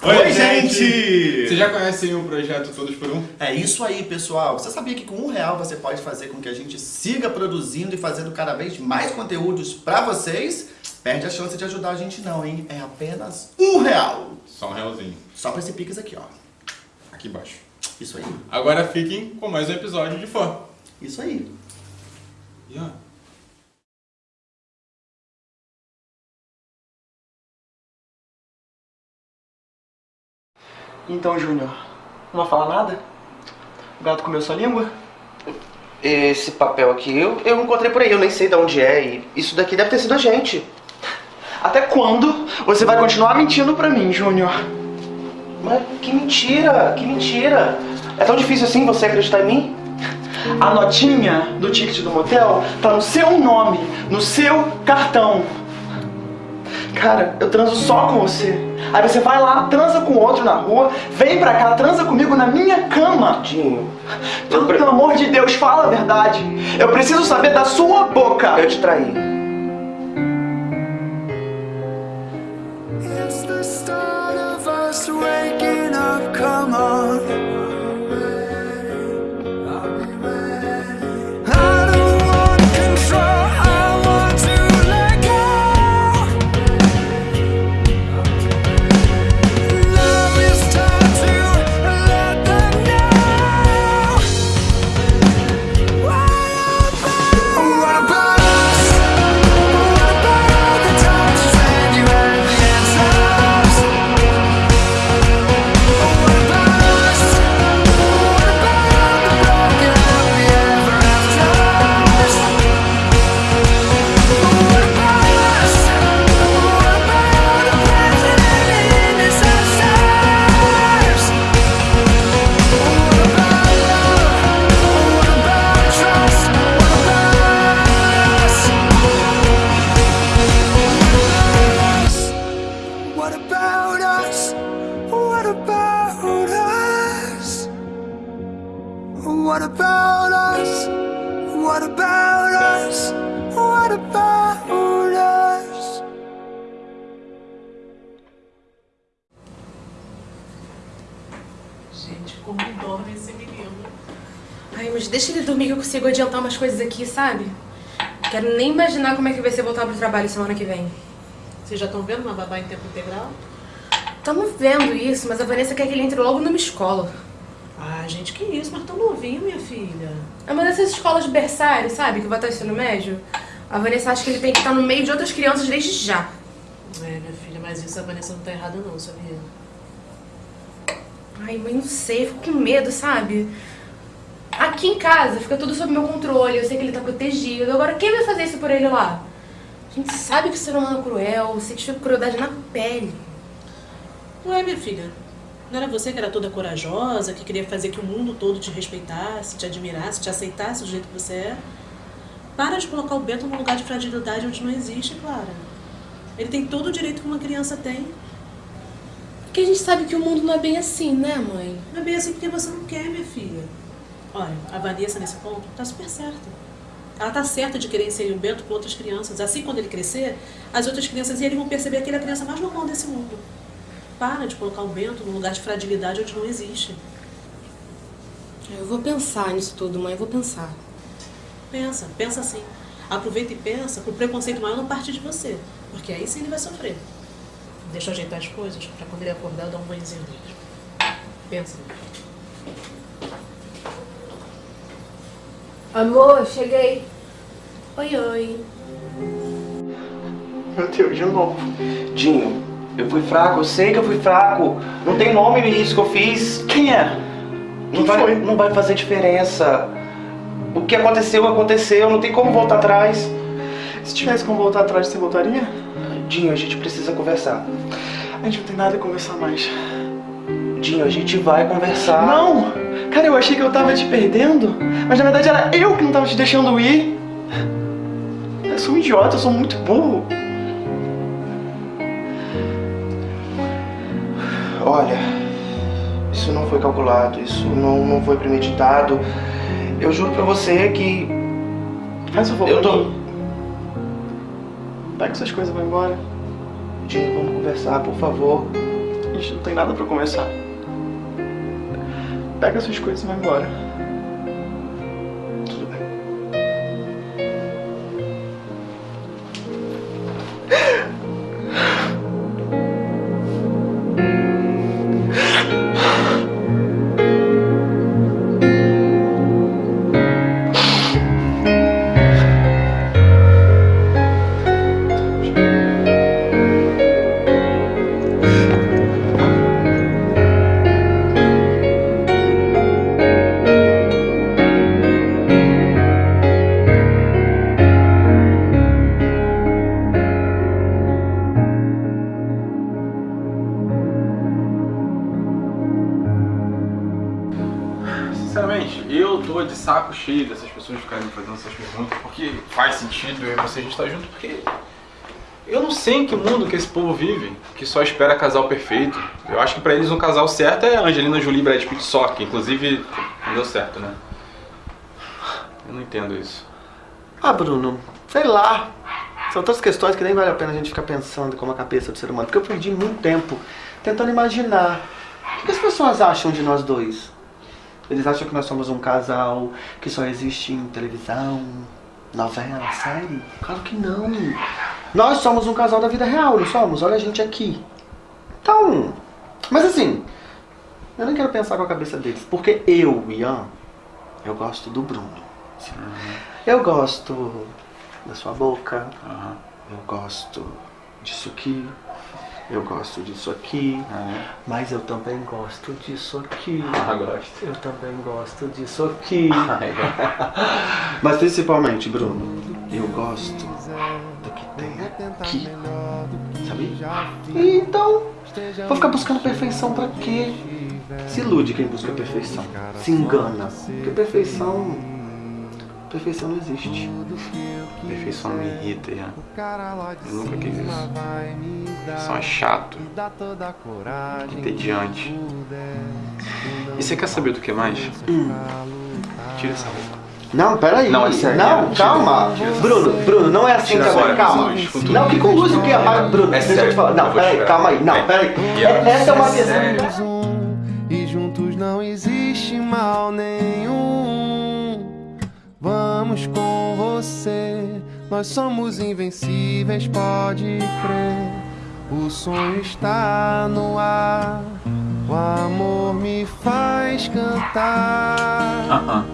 Oi, gente! Vocês já conhecem o projeto Todos por Um? É isso aí, pessoal. Você sabia que com um real você pode fazer com que a gente siga produzindo e fazendo cada vez mais conteúdos pra vocês? Perde a chance de ajudar a gente não, hein? É apenas um real. Só um realzinho. Só pra esse Pix aqui, ó. Aqui embaixo. Isso aí. Agora fiquem com mais um episódio de Fã. Isso aí. E ó, Então, Júnior, não vai falar nada? O gato comeu sua língua? Esse papel aqui eu, eu encontrei por aí, eu nem sei de onde é. E isso daqui deve ter sido a gente. Até quando você vai continuar mentindo pra mim, Júnior? Mas que mentira, que mentira. É tão difícil assim você acreditar em mim? A notinha do ticket do motel tá no seu nome, no seu cartão. Cara, eu transo só com você. Aí você vai lá, transa com outro na rua, vem pra cá, transa comigo na minha cama. Dinho, Pelo, pelo amor de Deus, fala a verdade. Eu preciso saber da sua boca. eu te traí. Gente, como dorme esse menino. Ai, mas deixa ele dormir que eu consigo adiantar umas coisas aqui, sabe? Quero nem imaginar como é que vai ser voltar pro trabalho semana que vem. Vocês já estão vendo uma babá em tempo integral? Tamo vendo isso, mas a Vanessa quer que ele entre logo numa escola. Ah, gente, que isso? Mas tão novinho, minha filha. É uma dessas escolas de berçário, sabe? Que vai estar ensino médio. A Vanessa acha que ele tem que estar no meio de outras crianças desde já. É, minha filha, mas isso a Vanessa não tá errada não, sabia? Ai, mãe, não sei, fico com medo, sabe? Aqui em casa fica tudo sob meu controle, eu sei que ele tá protegido. Agora, quem vai fazer isso por ele lá? A gente sabe que o ser humano é cruel, sente crueldade na pele. Ué, minha filha, não era você que era toda corajosa, que queria fazer que o mundo todo te respeitasse, te admirasse, te aceitasse do jeito que você é? Para de colocar o Bento num lugar de fragilidade onde não existe, Clara. Ele tem todo o direito que uma criança tem. Porque a gente sabe que o mundo não é bem assim, né, mãe? Não é bem assim porque você não quer, minha filha. Olha, a Vanessa nesse ponto tá super certa. Ela tá certa de querer inserir o Bento com outras crianças. Assim, quando ele crescer, as outras crianças e ele vão perceber que ele é a criança mais normal desse mundo. Para de colocar o Bento num lugar de fragilidade onde não existe. Eu vou pensar nisso tudo, mãe, eu vou pensar. Pensa, pensa assim. Aproveita e pensa pro preconceito maior não partir de você. Porque aí sim ele vai sofrer. Deixa eu ajeitar as coisas pra quando ele acordar eu dar um banhozinho nele. Pensa. Amor, cheguei. Oi, oi. Meu Deus, de novo. Dinho, eu fui fraco, eu sei que eu fui fraco. Não tem nome nisso que eu fiz. Quem é? Não Quem vai, foi? não vai fazer diferença. O que aconteceu, aconteceu. Não tem como voltar atrás. Se tivesse como voltar atrás, você voltaria? Dinho, a gente precisa conversar. A gente não tem nada a conversar mais. Dinho, a gente vai conversar. Não! Cara, eu achei que eu tava te perdendo, mas na verdade era eu que não tava te deixando ir. Eu sou um idiota, eu sou muito burro. Olha, isso não foi calculado, isso não, não foi premeditado. Eu juro pra você que Faz o favor. eu tô... Pega suas coisas e vai embora. Dinho, vamos conversar, por favor. A gente não tem nada pra começar. Pega suas coisas e vai embora. E você a gente tá junto, porque eu não sei em que mundo que esse povo vive, que só espera casal perfeito. Eu acho que pra eles um casal certo é Angelina Jolie e Brad Pitt só, que inclusive não deu certo, né? Eu não entendo isso. Ah, Bruno, sei lá. São tantas questões que nem vale a pena a gente ficar pensando como a cabeça do ser humano. Porque eu perdi muito tempo tentando imaginar. O que as pessoas acham de nós dois? Eles acham que nós somos um casal que só existe em televisão, novela, série? Claro que não. Nós somos um casal da vida real, não somos? Olha a gente aqui. Então, mas assim, eu nem quero pensar com a cabeça deles. Porque eu, Ian, eu gosto do Bruno. Eu gosto da sua boca. Aham. Eu gosto disso aqui. Eu gosto disso aqui. Mas eu também gosto disso aqui. Ah, gosto. Eu também gosto disso aqui. Mas principalmente, Bruno, eu gosto do que tem aqui. Sabe? Então, vou ficar buscando perfeição pra quê? Se ilude quem busca perfeição. Se engana. Porque perfeição. Perfeição não existe. Perfeição me irrita, Ian. Eu nunca quis isso. Perfeição é chato, entediante. E você quer saber do que mais? Tira essa roupa. Não, peraí. Não, é sério. Não, calma. Bruno, Bruno, não é assim Tira também, calma. Não, que com luz o quê? rapaz? Bruno, É deixa eu te falar. Não, peraí, calma aí. Não, Vem. peraí. É- Essa é uma é um e juntos não existe mal nenhum. Vamos com você, nós somos invencíveis, pode crer. O sonho está no ar, o amor me faz cantar. Ah, ah.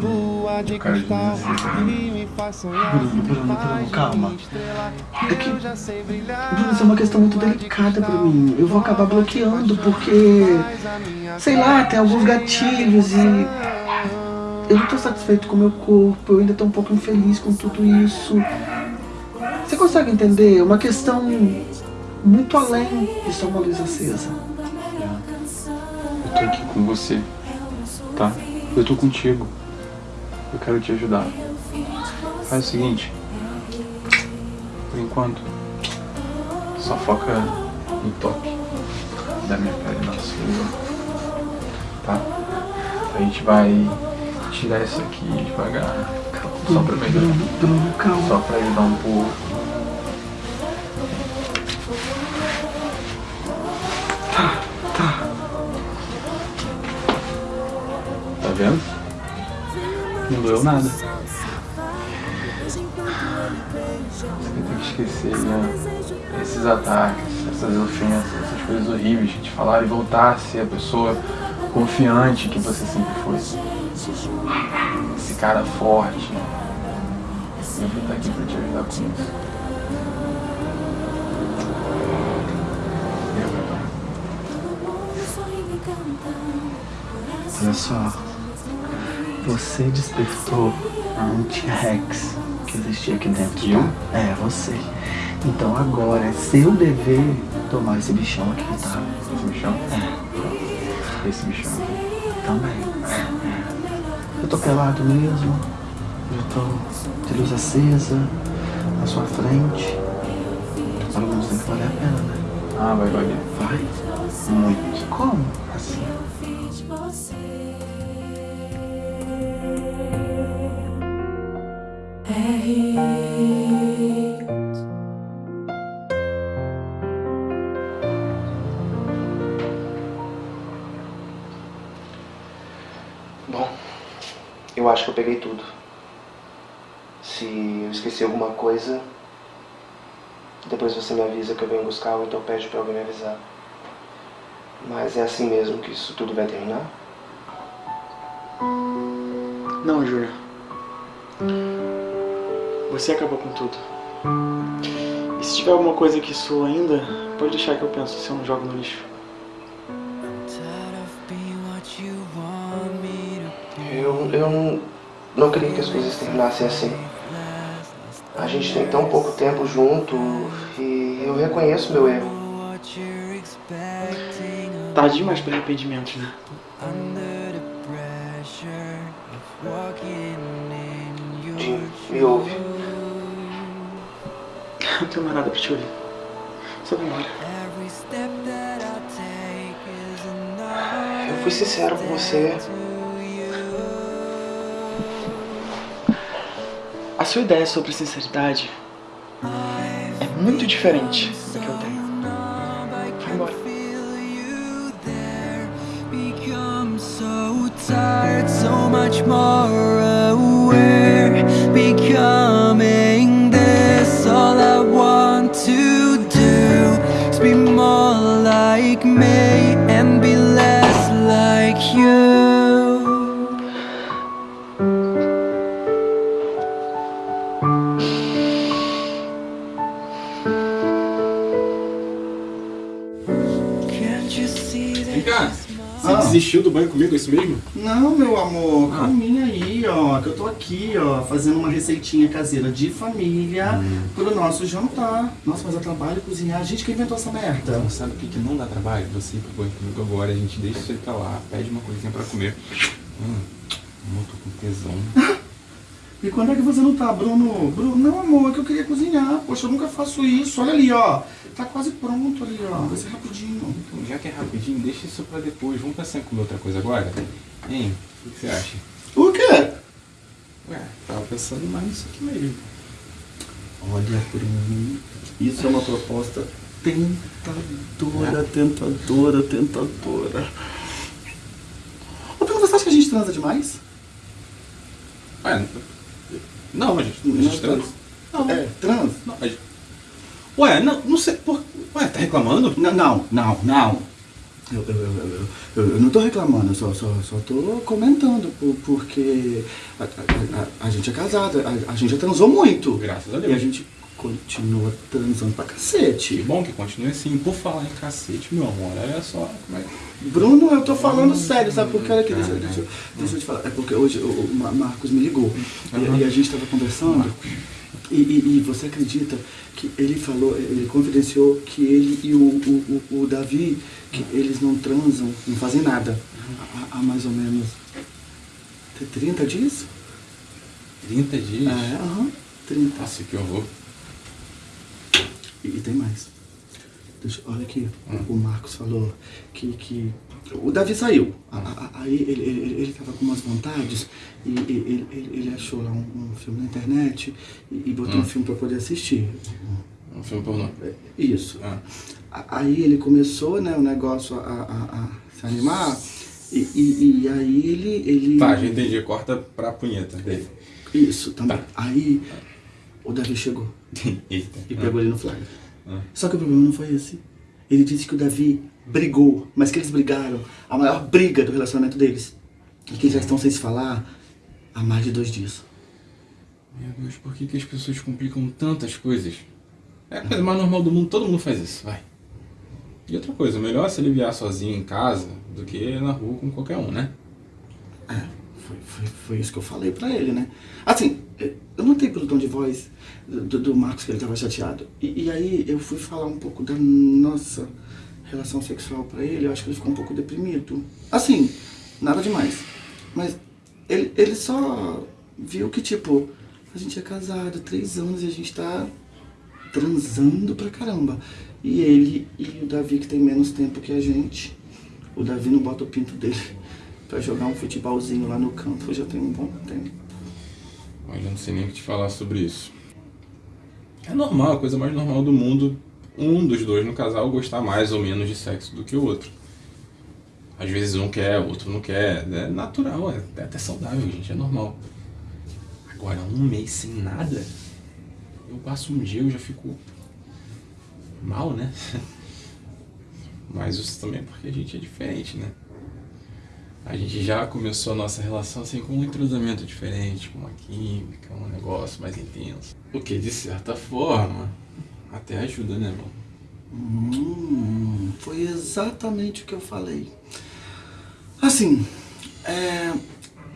Lua de cristal desespero. que me faz sonhar. Bruno, Bruno, Bruno, calma. É que-. Bruno, isso é uma questão muito delicada pra mim. Eu vou acabar bloqueando porque. Sei lá, tem alguns gatilhos e. Eu não tô satisfeito com o meu corpo, eu ainda tô um pouco infeliz com tudo isso. Você consegue entender? É uma questão muito além de só uma luz acesa. Eu tô aqui com você, tá? Eu tô contigo. Eu quero te ajudar. Faz o seguinte. Por enquanto, só foca no toque da minha pele na sua. Tá? A gente vai tirar isso aqui devagar. Só pra melhorar. Calma. Só pra ajudar um pouco. Tá vendo? Não doeu nada. Você tem que esquecer né? esses ataques, essas ofensas, essas coisas horríveis que te falaram e voltar a ser a pessoa confiante que você sempre foi. Esse cara forte. Eu vou estar aqui pra te ajudar com isso. Olha só. Você despertou um T-Rex que existia aqui dentro. Eu? Tá? É, você. Então agora é seu dever tomar esse bichão aqui, tá? Esse bichão? É. Esse bichão aqui. Também. Eu tô pelado mesmo. Eu tô de luz acesa na sua frente. Pelo menos tem que valer a pena, né? Ah, vai valer. Vai. Muito. Como? Assim. Bom, acho que eu peguei tudo. Se eu esqueci alguma coisa, depois você me avisa que eu venho buscar ou então pede pra alguém me avisar. Mas é assim mesmo que isso tudo vai terminar? Não, Júlia. Você acabou com tudo. E se tiver alguma coisa que soa ainda, pode deixar que eu penso se eu não jogo no lixo. Eu, eu não, não queria que as coisas terminassem assim. A gente tem tão pouco tempo junto e eu reconheço meu erro. Tarde demais para arrependimentos, né? Jim, me ouve. Não tenho mais nada pra te ouvir. Só vai embora. Eu fui sincero com você. Sua ideia sobre sinceridade é muito diferente da que eu tenho. Vai embora. so desistiu do banho comigo, é isso mesmo? Não, meu amor, Ah. calminha aí, ó. Que eu tô aqui, ó, fazendo uma receitinha caseira de família Hum. pro nosso jantar. Nossa, mas eu trabalho cozinhar. A gente que inventou essa merda. Então, sabe o que, que não dá trabalho? Você ir pro banho comigo agora, a gente deixa aí pra lá, pede uma coisinha pra comer. Hum, eu tô com tesão. E quando é que você não tá, Bruno? Bruno, não, amor, é que eu queria cozinhar. Poxa, eu nunca faço isso. Olha ali, ó. Tá quase pronto ali, ó. Vai ser rapidinho. Então, já que é rapidinho, deixa isso pra depois. Vamos pensar em comer outra coisa agora? Hein? O que você acha? O quê? Ué, tava pensando mais nisso aqui mesmo. Olha, Bruno, isso é uma proposta tentadora, tentadora, tentadora. Ô, Bruno, você acha que a gente transa demais? Ué, não, a gente, a gente. Não, É, transa? não, a gente... Ué, não, não sei por... Ué, tá reclamando? Não, não, não, não. Eu, eu, eu, eu, não tô reclamando, eu só, só, só tô comentando, por- porque a, a- a- a gente é casada, a, gente já transou muito. Graças a E a Deus. gente continua transando pra Que cacete. bom que continue assim. Por falar em cacete, meu amor, olha só como é que... Bruno, eu tô falando sério, sabe por quê? Olha aqui, deixa, deixa, eu- deixa eu te falar. É porque hoje o, o Ma- Marcos me ligou e, e a gente tava conversando. E, e- e você acredita que ele falou, ele confidenciou que ele e o, o, o, o Davi, que eles não transam, não fazem nada há, há mais ou menos 30 dias? 30 dias? É, aham, 30. Nossa, que horror. E, e tem mais. Deixa, olha aqui, o, o Marcos falou que, que o Davi saiu. Aí ele, ele, ele, tava com umas vontades e, ele, ele, achou lá um, um filme na internet e, e botou um filme para poder assistir. Um filme pornô. É, Isso. Ah. Aí ele começou, né, o negócio a, a- a se animar e, e, e aí ele, ele. Tá, já entendi. Corta pra punheta dele. Isso, também. Tá. Aí o Davi chegou. Eita. e pegou ele no flagra. Ah. Só que o problema não foi esse. Ele disse que o Davi brigou, mas que eles brigaram a maior briga do relacionamento deles. E que eles já estão sem se falar há mais de dois dias. Meu Deus, por que, que as pessoas complicam tantas coisas? É a coisa mais normal do mundo, todo mundo faz isso, vai. E outra coisa, melhor se aliviar sozinho em casa do que na rua com qualquer um, né? É, foi, foi, foi isso que eu falei pra ele, né? Assim, eu notei pelo tom de voz do, do Marcos que ele tava chateado. E, e aí eu fui falar um pouco da nossa relação sexual pra ele, eu acho que ele ficou um pouco deprimido. Assim, nada demais. Mas ele, ele só viu que, tipo, a gente é casado três anos e a gente tá transando pra caramba. E ele e o Davi, que tem menos tempo que a gente, o Davi não bota o pinto dele pra jogar um futebolzinho lá no campo já tem um bom tempo. Olha, eu não sei nem o que te falar sobre isso. É normal, a coisa mais normal do mundo, um dos dois no casal gostar mais ou menos de sexo do que o outro. Às vezes um quer, o outro não quer. É natural, é até saudável, gente, é normal. Agora, um mês sem nada, eu passo um dia eu já fico mal, né? Mas isso também é porque a gente é diferente, né? A gente já começou a nossa relação assim com um entrosamento diferente, com uma química, um negócio mais intenso. O que, de certa forma, até ajuda, né, irmão? Hum, foi exatamente o que eu falei. Assim, é,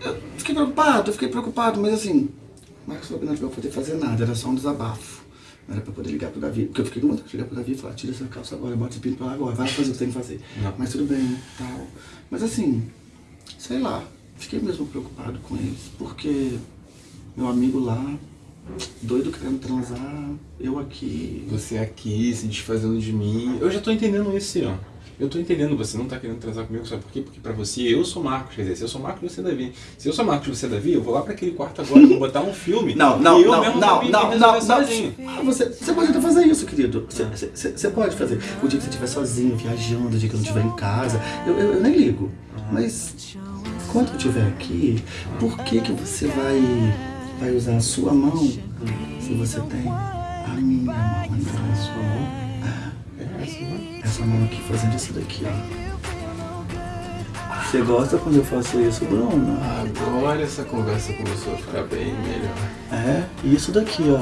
eu fiquei preocupado, eu fiquei preocupado, mas assim, Marcos falou que não eu poder fazer nada, era só um desabafo. Não era pra poder ligar pro Davi, porque eu fiquei com vontade de ligar pro Davi e falar, tira essa calça agora, bota esse pinto pra lá agora, vai fazer o que tem que fazer. Não. Mas tudo bem, tal. Mas assim, sei lá, fiquei mesmo preocupado com eles, porque meu amigo lá, doido querendo transar, eu aqui. Você aqui se desfazendo de mim. Eu já tô entendendo isso, ó. Eu tô entendendo, você não tá querendo transar comigo, sabe por quê? Porque pra você eu sou Marcos, quer dizer, se eu sou Marcos, você é Davi. Se eu sou Marcos e você é Davi, eu vou lá pra aquele quarto agora, vou botar um filme. Não, não, e eu não, mesmo não, não, não, resolver não. sozinho. Ah, Você, você pode até fazer isso, querido. Você, você, você pode fazer. O dia que você estiver sozinho, viajando, o dia que eu não estiver em casa, eu, eu, eu nem ligo. Mas quando eu estiver aqui, por que que você vai, vai usar a sua mão se você tem Essa mão aqui fazendo isso daqui, ó. Você gosta quando eu faço isso, Bruno? Agora essa conversa começou a ficar bem melhor. É, isso daqui, ó.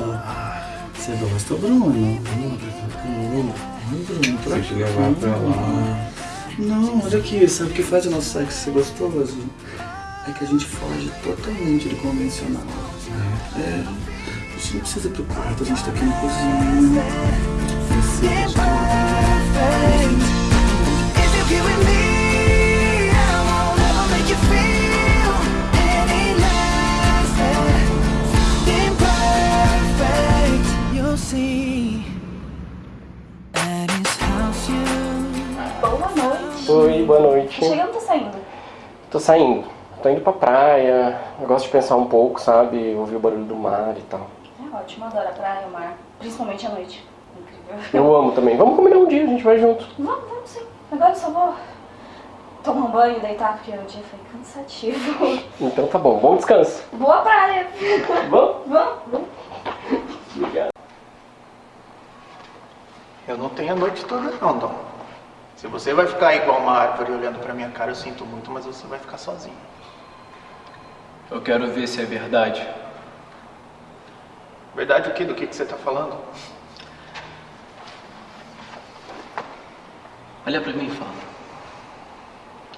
Você gosta, Bruno? Bruno, Bruno, pra Se eu levar pra lá. Não, olha aqui, sabe o que faz o nosso sexo ser gostoso? É que a gente foge totalmente do convencional. É. A gente não precisa ir pro quarto, a gente tá aqui na cozinha. Precisa. If you're here with me, I won't ever make you feel any less than perfect. You'll see at his house you Boa noite. Oi, boa noite. Chegando, tô saindo. Tô saindo. Tô indo pra praia. Eu gosto de pensar um pouco, sabe? Ouvir o barulho do mar e tal. É ótimo, adoro a praia, o mar. Principalmente à noite. Eu amo também. Vamos combinar um dia, a gente vai junto. Vamos, vamos sim. Agora eu só vou tomar um banho e deitar, porque o dia foi cansativo. Então tá bom, bom descanso. Boa praia. Vamos? Vamos, vamos. Obrigado. Eu não tenho a noite toda não, Dom. Se você vai ficar igual uma árvore olhando pra minha cara, eu sinto muito, mas você vai ficar sozinho. Eu quero ver se é verdade. Verdade o quê? Do que, que você tá falando? Olha pra mim e fala.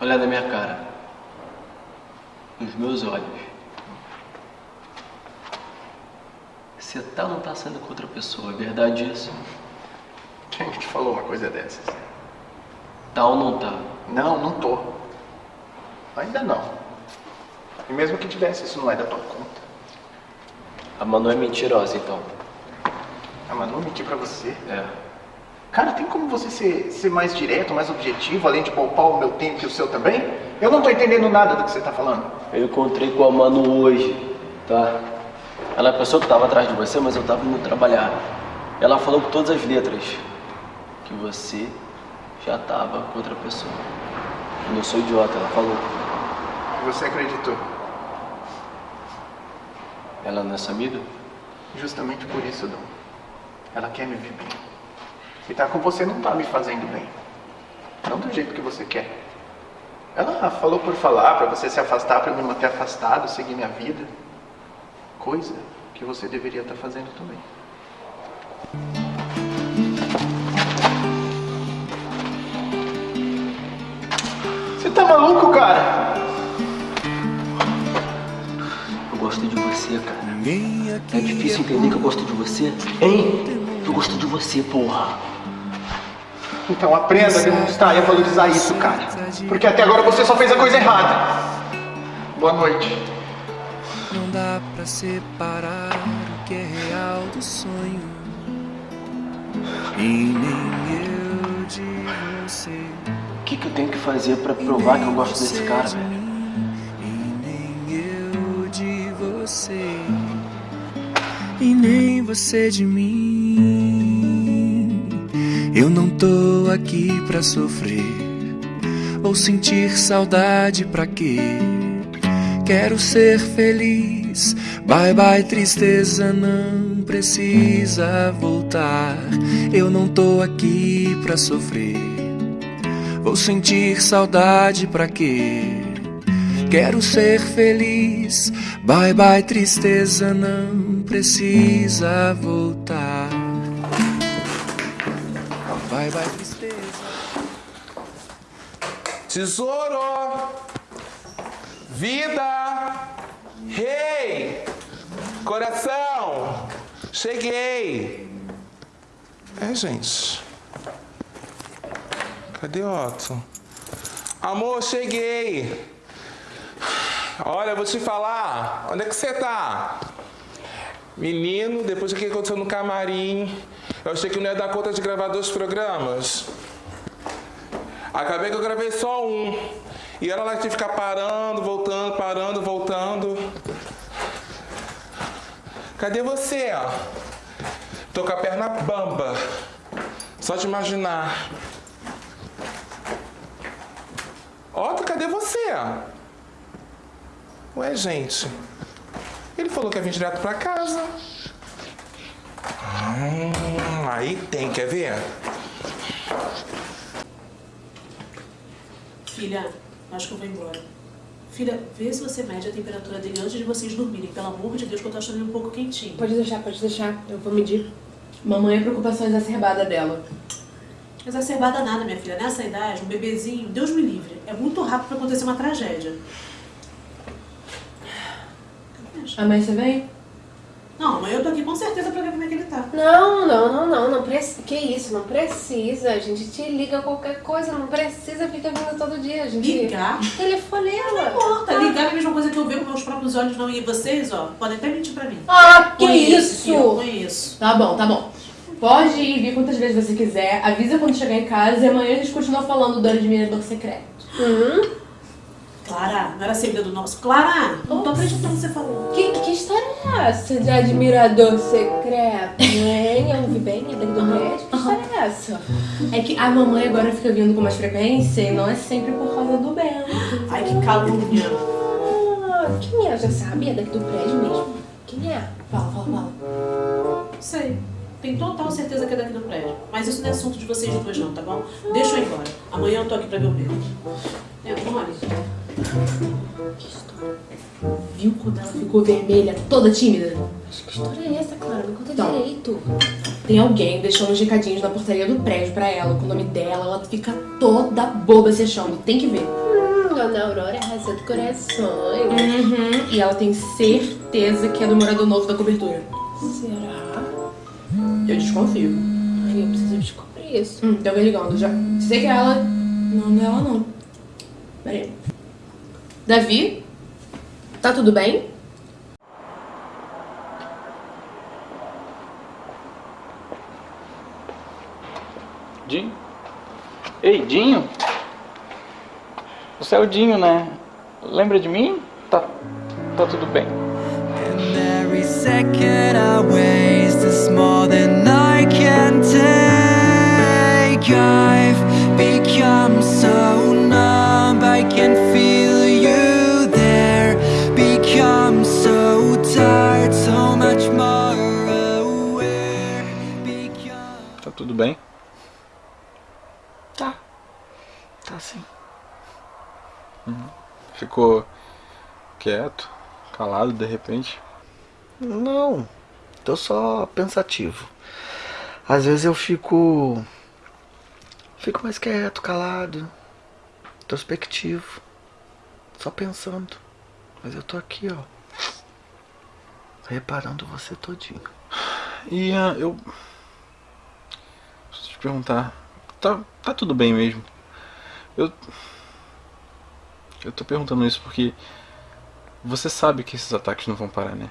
Olha na minha cara. Nos meus olhos. Você tá ou não tá saindo com outra pessoa? É verdade isso? Quem te falou uma coisa dessas? Tá ou não tá? Não, não tô. Ainda não. E mesmo que tivesse, isso não é da tua conta. A Manu é mentirosa, então. A Manu mentir pra você? É. Cara, tem como você ser, ser mais direto, mais objetivo, além de poupar o meu tempo e o seu também? Eu não tô entendendo nada do que você tá falando. Eu encontrei com a Manu hoje, tá? Ela é a pessoa que tava atrás de você, mas eu tava indo trabalhar. Ela falou com todas as letras que você já tava com outra pessoa. Eu não sou idiota, ela falou. Você acreditou. Ela não é sua amiga? Justamente por isso, Dom. Ela quer me ver bem. E tá com você não tá me fazendo bem. Não do jeito que você quer. Ela falou por falar, pra você se afastar, pra eu me manter afastado, seguir minha vida. Coisa que você deveria estar fazendo também. Você tá maluco, cara? Eu gosto de você, cara. É difícil entender que eu gosto de você? Hein? Eu gosto de você, porra. Então aprenda a demonstrar e a valorizar isso, cara. Porque até agora você só fez a coisa errada. Boa noite. Não dá pra separar o que é real do sonho. E nem eu de você. O que, que eu tenho que fazer pra provar que eu gosto desse cara, velho? E nem eu de você. E nem você de mim. Eu não tô aqui pra sofrer. Ou sentir saudade pra quê? Quero ser feliz. Bye bye, tristeza, não precisa voltar. Eu não tô aqui pra sofrer. Vou sentir saudade pra quê? Quero ser feliz. Bye bye, tristeza, não precisa voltar. Bye bye, tristeza. Tesouro! Vida! Rei! Coração! Cheguei! É, gente. Cadê Otto? Amor, cheguei! Olha, eu vou te falar. Onde é que você tá? Menino, depois do que aconteceu no camarim, eu achei que não ia dar conta de gravar dois programas. Acabei que eu gravei só um. E ela lá que ficar parando, voltando, parando, voltando. Cadê você? Tô com a perna bamba. Só de imaginar. Otto, cadê você? Ué, gente. Ele falou que ia vir direto pra casa. Hum, aí tem, quer ver? Filha, acho que eu vou embora. Filha, vê se você mede a temperatura dele antes de vocês dormirem. Pelo amor de Deus, que eu tô achando ele um pouco quentinho. Pode deixar, pode deixar. Eu vou medir. Mamãe é preocupação exacerbada dela. Exacerbada nada, minha filha. Nessa idade, um bebezinho, Deus me livre. É muito rápido pra acontecer uma tragédia. Amanhã você vem? Não, mas eu tô aqui com certeza pra ver como é que ele tá. Não, não, não, não, não precisa. Que isso, não precisa. A gente te liga qualquer coisa, não precisa ficar vindo todo dia. A gente... Ligar? Telefonema. Não importa. Ligar é a mesma coisa que eu ver com meus próprios olhos, não. E vocês, ó, podem até mentir pra mim. Ah, que isso? filha, Eu conheço. Tá bom, tá bom. Pode ir vir quantas vezes você quiser, avisa quando chegar em casa e amanhã a gente continua falando do admirador secreto. Hum? Clara, não era segredo nosso. Clara, não tô acreditando que você falou. Que, que história é essa de admirador secreto, hein? Eu ouvi bem, é daqui do prédio? Que história é essa? É que a mamãe agora fica vindo com mais frequência e não é sempre por causa do Bento. Ai, que calúnia. Ah, quem é? Já sabe? É daqui do prédio mesmo? Quem é? Fala, fala, fala. Sei. Tenho total certeza que é daqui do prédio. Mas isso não é assunto de vocês duas não, tá bom? Deixa eu ir embora. Amanhã eu tô aqui pra ver o Pedro. É, Que história? Viu quando ela ficou vermelha, toda tímida? Mas que história é essa, Clara? Me conta Então. direito. Tem alguém deixando uns recadinhos na portaria do prédio pra ela, com o nome dela, ela fica toda boba se achando. Tem que ver. Hum, Dona Aurora arrasou de corações. Uhum. E ela tem certeza que é do morador novo da cobertura. Será? Eu desconfio. Ai, eu preciso descobrir isso. Hum, tem alguém ligando já. Sei que é ela. Não, não é ela não. Peraí. Davi? Tá tudo bem? Dinho? Ei, Dinho? Você é o Dinho, né? Lembra de mim? Tá, tá tudo bem. Every second I more than I can take. I've become so numb, I can feel you there. Become so tired, so much more aware. Tá tudo bem? Tá. Tá sim. Uhum. Ficou quieto, calado de repente? Não, tô só pensativo. Às vezes eu fico. Fico mais quieto, calado, introspectivo, só pensando. Mas eu tô aqui, ó. Reparando você todinho. E ah, eu. Eu te perguntar. Tá, tá tudo bem mesmo? Eu. Eu tô perguntando isso porque. Você sabe que esses ataques não vão parar, né?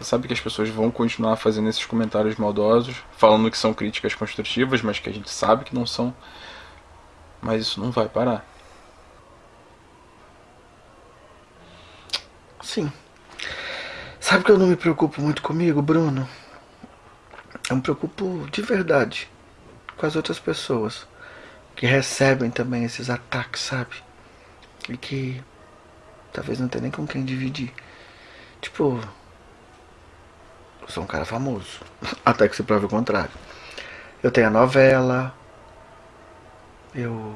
Você sabe que as pessoas vão continuar fazendo esses comentários maldosos, falando que são críticas construtivas, mas que a gente sabe que não são. Mas isso não vai parar. Sim. Sabe que eu não me preocupo muito comigo, Bruno? Eu me preocupo de verdade com as outras pessoas. que recebem também esses ataques, sabe? E que talvez não tenha nem com quem dividir. Tipo, sou um cara famoso, até que se prove o contrário. Eu tenho a novela, eu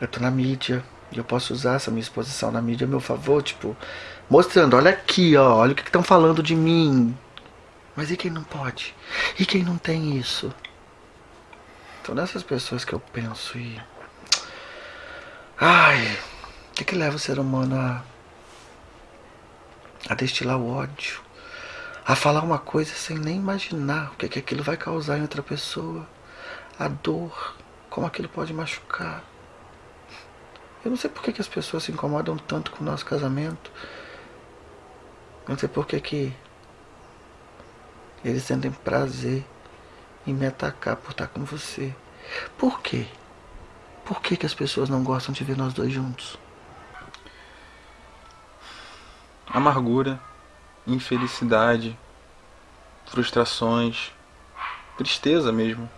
eu tô na mídia e eu posso usar essa minha exposição na mídia a meu favor, tipo, mostrando, olha aqui, ó, olha o que estão falando de mim. Mas e quem não pode? E quem não tem isso? São dessas pessoas que eu penso e. Ai, o que, que leva o ser humano a. a destilar o ódio? A falar uma coisa sem nem imaginar o que, que aquilo vai causar em outra pessoa. A dor, como aquilo pode machucar. Eu não sei por que, que as pessoas se incomodam tanto com o nosso casamento. Eu não sei por que, que eles sentem prazer em me atacar por estar com você. Por quê? Por que, que as pessoas não gostam de ver nós dois juntos? Amargura, infelicidade, frustrações, tristeza mesmo.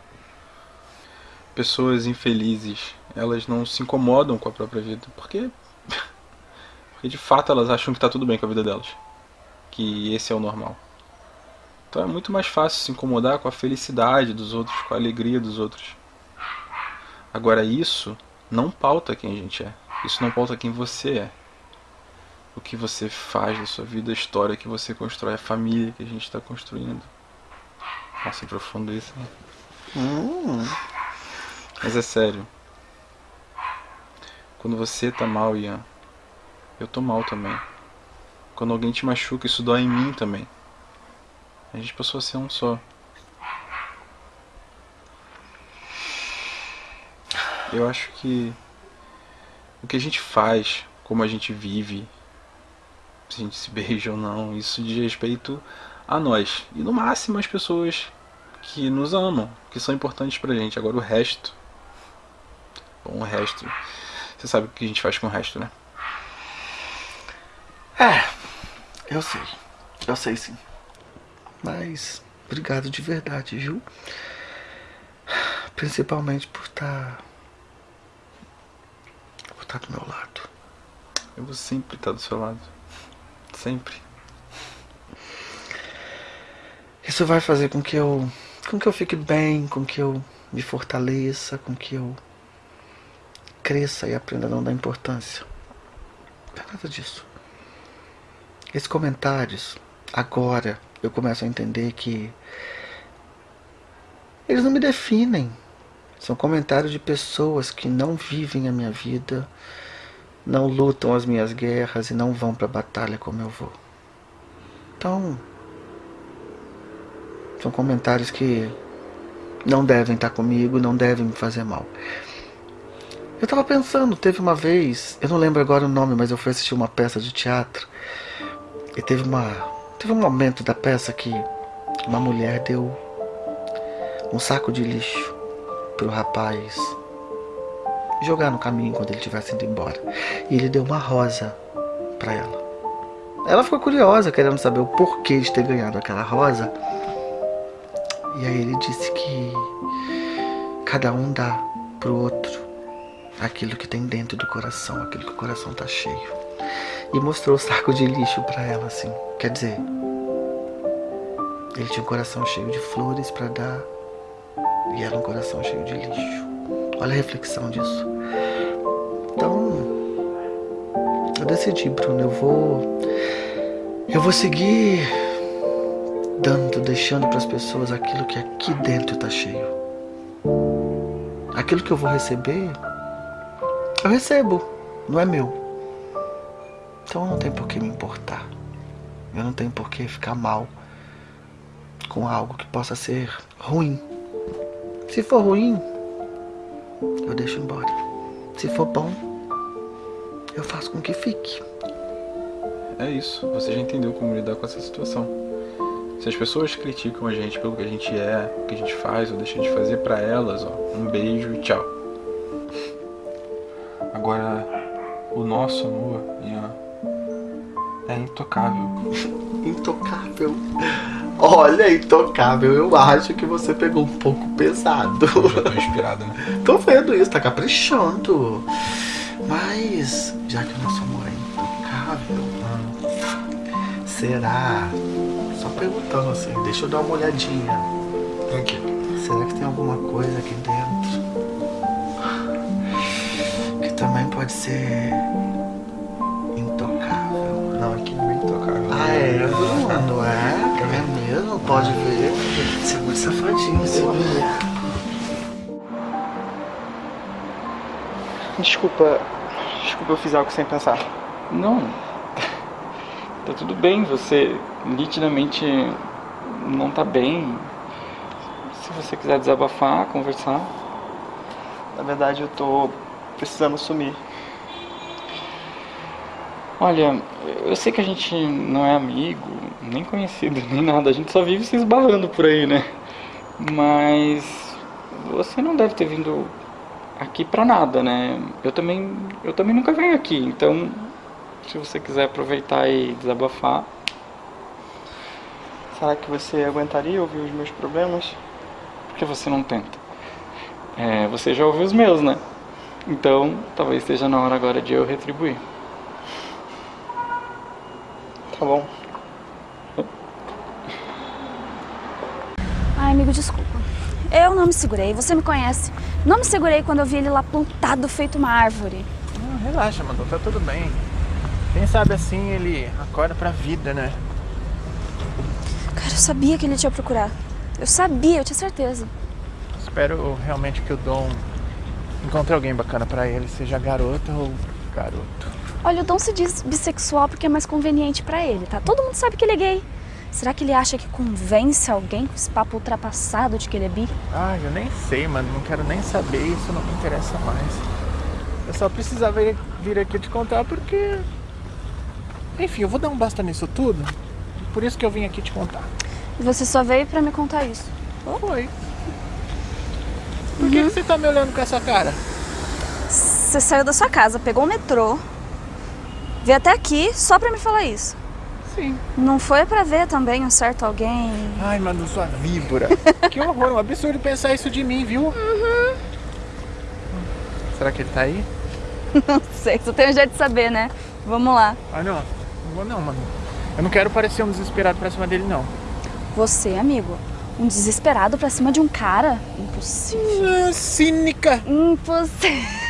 Pessoas infelizes, elas não se incomodam com a própria vida, porque, porque de fato elas acham que está tudo bem com a vida delas, que esse é o normal. Então é muito mais fácil se incomodar com a felicidade dos outros, com a alegria dos outros. Agora isso não pauta quem a gente é. Isso não pauta quem você é. O que você faz da sua vida, a história que você constrói, a família que a gente está construindo. Nossa, profundo isso, né? Hum. Mas é sério. Quando você tá mal, Ian, eu tô mal também. Quando alguém te machuca, isso dói em mim também. A gente passou a ser um só. Eu acho que o que a gente faz, como a gente vive, se a gente se beija ou não, isso diz respeito a nós. E no máximo as pessoas que nos amam, que são importantes pra gente. Agora o resto. Bom, o resto. Você sabe o que a gente faz com o resto, né? É, eu sei. Eu sei sim. Mas obrigado de verdade, viu? Principalmente por estar. por estar do meu lado. Eu vou sempre estar do seu lado. Sempre. Isso vai fazer com que eu. com que eu fique bem, com que eu me fortaleça, com que eu cresça e aprenda a não dar importância. Não é nada disso. Esses comentários, agora, eu começo a entender que eles não me definem. São comentários de pessoas que não vivem a minha vida, não lutam as minhas guerras e não vão para a batalha como eu vou. Então, são comentários que não devem estar comigo, não devem me fazer mal. Eu tava pensando, teve uma vez, eu não lembro agora o nome, mas eu fui assistir uma peça de teatro e teve uma Teve um momento da peça que uma mulher deu um saco de lixo pro rapaz jogar no caminho quando ele tivesse indo embora. E ele deu uma rosa para ela. Ela ficou curiosa, querendo saber o porquê de ter ganhado aquela rosa. E aí ele disse que cada um dá pro outro aquilo que tem dentro do coração, aquilo que o coração tá cheio. E mostrou o saco de lixo para ela assim. Quer dizer, ele tinha um coração cheio de flores para dar e ela um coração cheio de lixo. Olha a reflexão disso. Então, eu decidi, Bruno, eu vou eu vou seguir dando, deixando para as pessoas aquilo que aqui dentro está cheio. Aquilo que eu vou receber, eu recebo, não é meu. Então não tem por que me importar. Eu não tenho por que ficar mal com algo que possa ser ruim. Se for ruim, eu deixo embora. Se for bom, eu faço com que fique. É isso, você já entendeu como lidar com essa situação. Se as pessoas criticam a gente pelo que a gente é, o que a gente faz ou deixa de fazer para elas, ó, um beijo e tchau. Agora, o nosso amor, Ian, é intocável. intocável. Olha, intocável, eu acho que você pegou um pouco pesado. Eu tô inspirado, né? Tô vendo isso, tá caprichando. Mas, já que o nosso amor é intocável, será? Só perguntando assim, deixa eu dar uma olhadinha. Aqui. Será que tem alguma coisa aqui dentro? Que também pode ser intocável. Não, aqui não é intocável. Ah, é, Bruno, é? Mesmo? Pode ver. Você é muito safadinho, segura. Desculpa. Desculpa, eu fiz algo sem pensar. Não. Tá tudo bem, você nitidamente não tá bem. Se você quiser desabafar, conversar. Na verdade, eu tô precisando sumir. Olha, eu sei que a gente não é amigo, nem conhecido, nem nada. A gente só vive se esbarrando por aí, né? Mas você não deve ter vindo aqui pra nada, né? Eu também, eu também nunca venho aqui, então se você quiser aproveitar e desabafar. Será que você aguentaria ouvir os meus problemas? Por que você não tenta? É, você já ouviu os meus, né? Então, talvez esteja na hora agora de eu retribuir. Tá bom. Ai, amigo, desculpa. Eu não me segurei, você me conhece. Não me segurei quando eu vi ele lá plantado feito uma árvore. Não, relaxa, Manu, tá tudo bem. Quem sabe assim ele acorda pra vida, né? Cara, eu sabia que ele te ia procurar. Eu sabia, eu tinha certeza. Espero realmente que o Dom encontre alguém bacana pra ele, seja garota ou garoto. Olha, o Dom se diz bissexual porque é mais conveniente pra ele, tá? Todo mundo sabe que ele é gay. Será que ele acha que convence alguém com esse papo ultrapassado de que ele é bi? Ah, eu nem sei, mano. Não quero nem saber, isso não me interessa mais. Eu só precisava vir, aqui te contar porque. Enfim, eu vou dar um basta nisso tudo. Por isso que eu vim aqui te contar. E você só veio pra me contar isso? Foi. Por que, que você tá me olhando com essa cara? Você saiu da sua casa, pegou o metrô, veio até aqui só pra me falar isso. Sim. Não foi pra ver também um certo alguém? Ai, mano, sua víbora. que horror, um absurdo pensar isso de mim, viu? Uhum. Será que ele tá aí? Não sei, só tem um jeito de saber, né? Vamos lá. Ah, não. Não vou não, mano. Eu não quero parecer um desesperado pra cima dele, não. Você, amigo, um desesperado pra cima de um cara? Impossível. Ah, cínica. Impossível.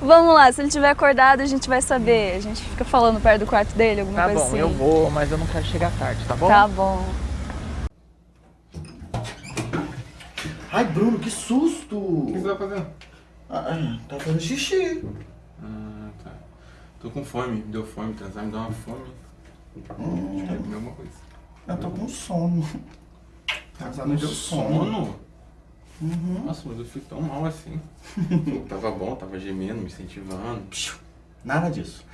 Vamos lá, se ele tiver acordado, a gente vai saber. A gente fica falando perto do quarto dele, alguma Tá coisa bom, assim. eu vou, mas eu não quero chegar tarde, tá bom? Tá bom. Ai, Bruno, que susto! O que você tá fazendo? Ah, tá fazendo xixi. Ah, tá. Tô com fome, me deu fome, transar me deu uma fome. Acho que eu comer alguma coisa. Eu tô com sono. Casar me deu sono. Sono? Uhum. Nossa, mas eu fico tão mal assim. tava bom, tava gemendo, me incentivando. Nada disso.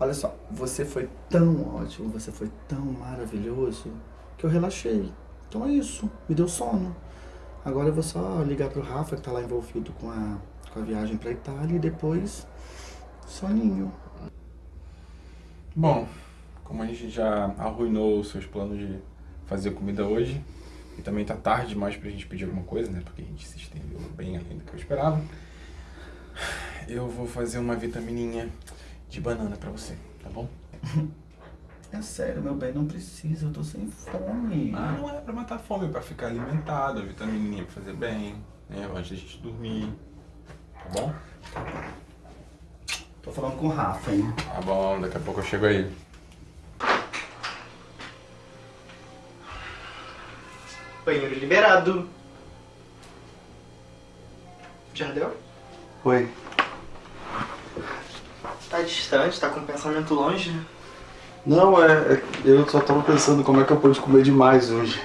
Olha só, você foi tão ótimo, você foi tão maravilhoso que eu relaxei. Então é isso, me deu sono. Agora eu vou só ligar pro Rafa que tá lá envolvido com a, com a viagem pra Itália e depois soninho. Bom, como a gente já arruinou os seus planos de fazer comida hoje, e também tá tarde demais pra gente pedir alguma coisa, né? Porque a gente se estendeu bem além do que eu esperava. Eu vou fazer uma vitamininha de banana pra você, tá bom? É sério, meu bem, não precisa, eu tô sem fome. Ah, não é pra matar a fome, é pra ficar alimentado, a vitamininha pra fazer bem, né? Antes da gente dormir, tá bom? Tô falando com o Rafa, hein? Tá bom, daqui a pouco eu chego aí. Banheiro liberado. Já deu? Oi. Tá distante, tá com o pensamento longe. Não, é, é- eu só tava pensando como é que eu pude comer demais hoje.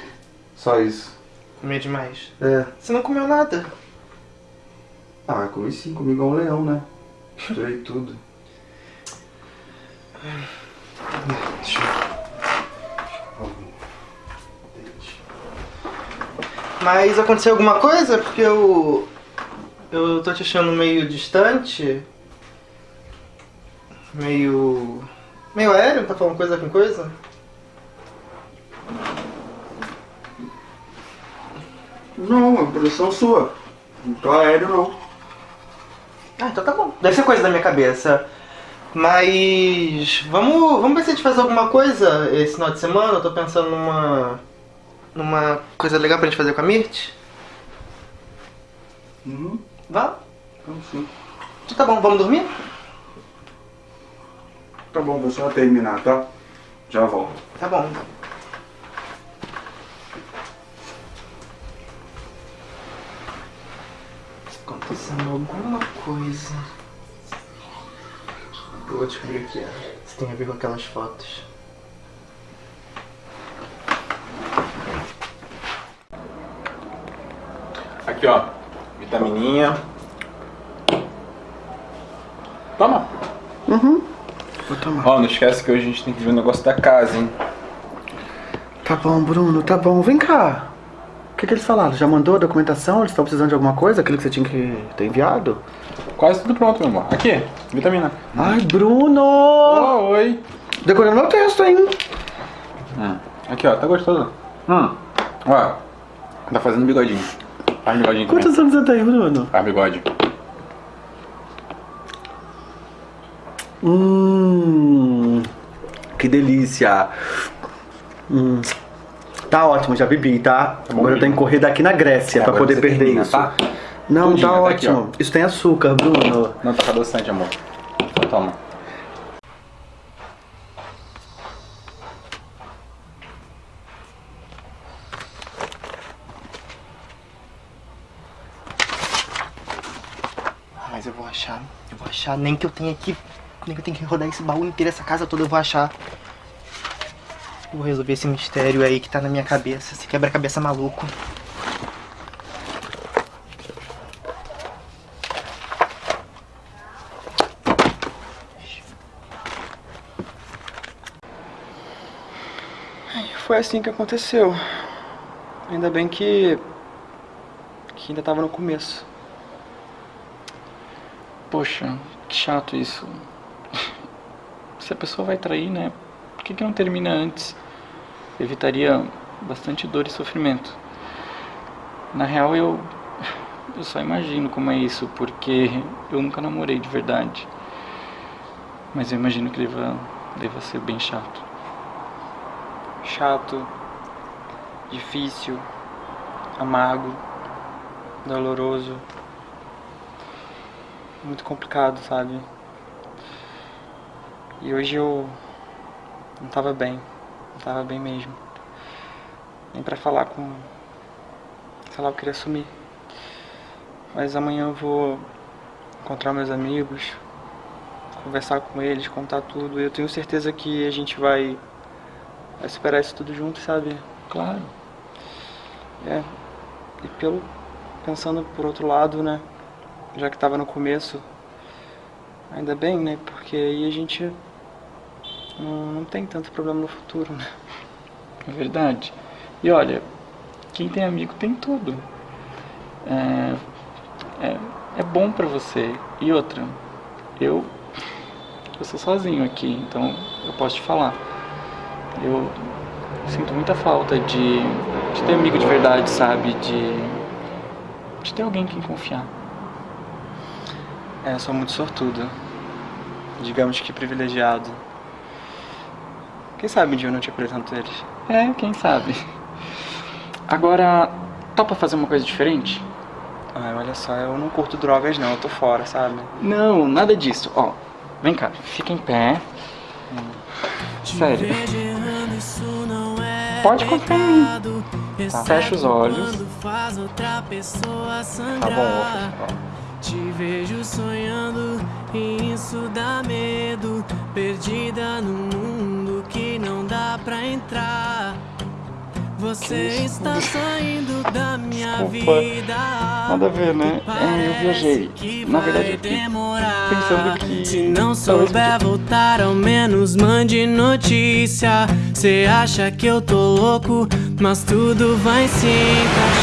Só isso. Comer demais. É. Você não comeu nada. Ah, comi sim, comi igual um leão, né? Misturei tudo. Deixa Mas aconteceu alguma coisa? Porque eu. Eu tô te achando meio distante. Meio. meio aéreo, tá falando coisa com coisa? Não, é produção sua. Não tô aéreo, não. Ah, então tá bom. Deve ser coisa da minha cabeça. Mas vamos, vamos ver se a gente faz alguma coisa esse final de semana. Eu tô pensando numa. Numa coisa legal pra gente fazer com a Mirt. Uhum. Vá? Vamos sim. Então tá bom, vamos dormir? Tá bom, vou só terminar, tá? Já volto. Tá bom. Acontecendo alguma coisa. Eu vou descobrir o que é. Se tem a ver com aquelas fotos. Aqui, ó. Vitamininha. Toma. Uhum. Ó, não esquece que hoje a gente tem que ver o negócio da casa, hein? Tá bom, Bruno, tá bom. Vem cá. O que, que eles falaram? Já mandou a documentação? Eles estão precisando de alguma coisa? Aquilo que você tinha que ter enviado? Quase tudo pronto, meu amor. Aqui, vitamina. Ai, Bruno! Oh, oi. Decorando meu texto, hein? Hum. Aqui, ó. Tá gostoso. Hum. Ó. Tá fazendo bigodinho. Faz bigodinho. Quantos anos você tem, Bruno? Faz bigode. Hum, que delícia. Hum, tá ótimo, já bebi, tá? Agora eu tenho que correr daqui na Grécia É, pra poder perder termina, isso. tá? Não, Tudinho, tá tá aqui, ótimo. Isso tem açúcar, Bruno. Não, tá adoçante, amor. Então toma. Mas eu vou achar, eu vou achar, nem que eu tenha que. Nem que eu tenha que rodar esse baú inteiro, essa casa toda, eu vou achar. Vou resolver esse mistério aí que tá na minha cabeça, esse quebra-cabeça maluco. Foi assim que aconteceu. Ainda bem que. que ainda tava no começo. Poxa, que chato isso. Se a pessoa vai trair, né? Por que, que não termina antes? Evitaria bastante dor e sofrimento. Na real, eu. Eu só imagino como é isso, porque eu nunca namorei de verdade. Mas eu imagino que deva, deva ser bem chato. chato, difícil, amargo, doloroso, muito complicado, sabe? E hoje eu não tava bem, não tava bem mesmo. Nem pra falar com. Sei lá, eu queria sumir. Mas amanhã eu vou encontrar meus amigos, conversar com eles, contar tudo. E eu tenho certeza que a gente vai, vai superar isso tudo junto, sabe? Claro. É. E pelo. Pensando por outro lado, né? Já que tava no começo. Ainda bem, né? Porque aí a gente não, não tem tanto problema no futuro, né? É verdade. E olha, quem tem amigo tem tudo. É, é, é bom pra você. E outra, eu, eu sou sozinho aqui, então eu posso te falar. Eu sinto muita falta de, de ter amigo de verdade, sabe? De, de ter alguém em quem confiar. É, eu sou muito sortudo. Digamos que privilegiado. Quem sabe um dia eu não te apresento eles. É, quem sabe. Agora, topa fazer uma coisa diferente? Ai, olha só, eu não curto drogas não, eu tô fora, sabe? Não, nada disso. Ó, vem cá, fica em pé. Sério. Pode confiar em mim. Tá, fecha os olhos. Tá bom, fechar. Te vejo sonhando e isso dá medo. Perdida num mundo que não dá pra entrar. Você está saindo da minha Desculpa. vida. Nada a ver, né? É, eu viajei. Na verdade, eu fiquei pensando que. Se não souber voltar, ao menos mande notícia. Cê acha que eu tô louco, mas tudo vai se encaixar.